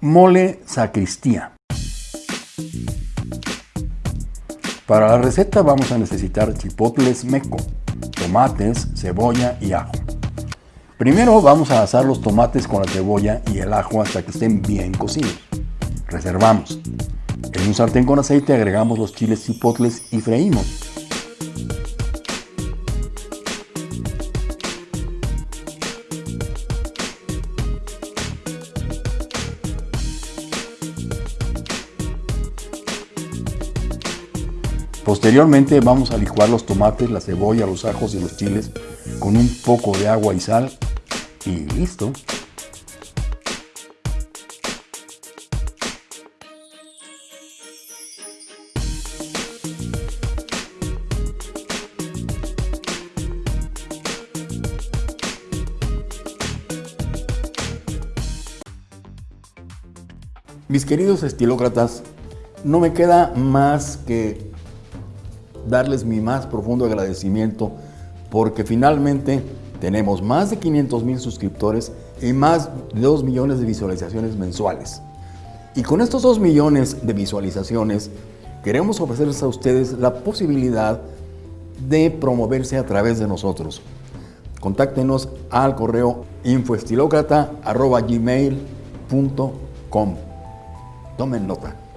Mole sacristía. Para la receta vamos a necesitar chipotles meco, tomates, cebolla y ajo. Primero vamos a asar los tomates con la cebolla y el ajo hasta que estén bien cocidos. Reservamos. En un sartén con aceite agregamos los chiles chipotles y freímos. Posteriormente vamos a licuar los tomates, la cebolla, los ajos y los chiles con un poco de agua y sal y listo. Mis queridos estilócratas, no me queda más que darles mi más profundo agradecimiento porque finalmente tenemos más de 500 mil suscriptores y más de 2 millones de visualizaciones mensuales. Y con estos 2 millones de visualizaciones queremos ofrecerles a ustedes la posibilidad de promoverse a través de nosotros. Contáctenos al correo infoestilocrata.gmail.com Tomen nota.